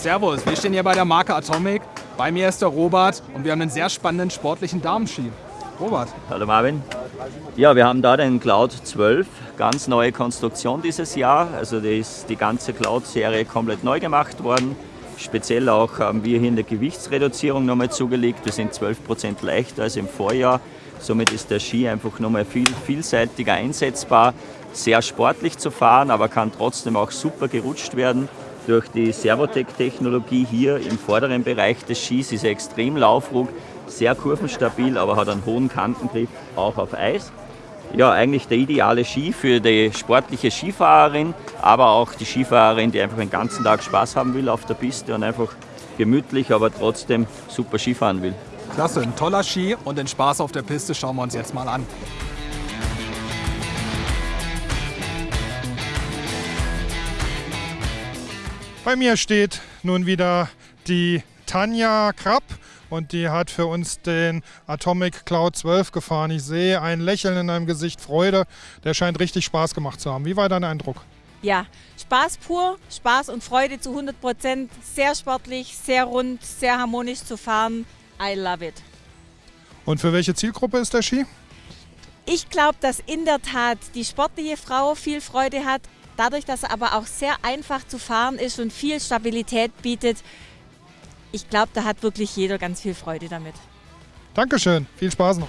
Servus, wir stehen hier bei der Marke Atomic. Bei mir ist der Robert und wir haben einen sehr spannenden sportlichen Damenski. Robert. Hallo Marvin. Ja, wir haben da den Cloud 12, ganz neue Konstruktion dieses Jahr. Also da ist die ganze Cloud-Serie komplett neu gemacht worden. Speziell auch haben wir hier in der Gewichtsreduzierung nochmal zugelegt. Wir sind 12% leichter als im Vorjahr. Somit ist der Ski einfach nochmal viel vielseitiger einsetzbar. Sehr sportlich zu fahren, aber kann trotzdem auch super gerutscht werden. Durch die Servotec-Technologie hier im vorderen Bereich des Skis ist er extrem laufruhig, sehr kurvenstabil, aber hat einen hohen Kantengriff auch auf Eis. Ja, eigentlich der ideale Ski für die sportliche Skifahrerin, aber auch die Skifahrerin, die einfach den ganzen Tag Spaß haben will auf der Piste und einfach gemütlich, aber trotzdem super Skifahren will. Klasse, ein toller Ski und den Spaß auf der Piste schauen wir uns jetzt mal an. Bei mir steht nun wieder die Tanja Krapp und die hat für uns den Atomic Cloud 12 gefahren. Ich sehe ein Lächeln in deinem Gesicht, Freude. Der scheint richtig Spaß gemacht zu haben. Wie war dein Eindruck? Ja, Spaß pur, Spaß und Freude zu 100 Prozent. Sehr sportlich, sehr rund, sehr harmonisch zu fahren. I love it. Und für welche Zielgruppe ist der Ski? Ich glaube, dass in der Tat die sportliche Frau viel Freude hat Dadurch, dass er aber auch sehr einfach zu fahren ist und viel Stabilität bietet, ich glaube, da hat wirklich jeder ganz viel Freude damit. Dankeschön, viel Spaß noch.